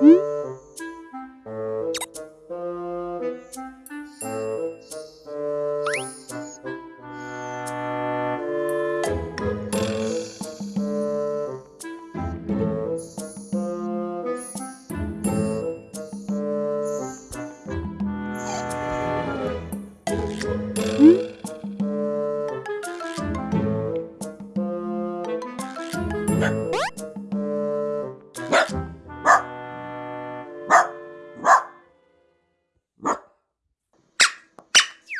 Bye.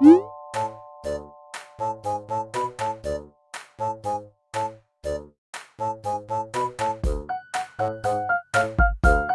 응?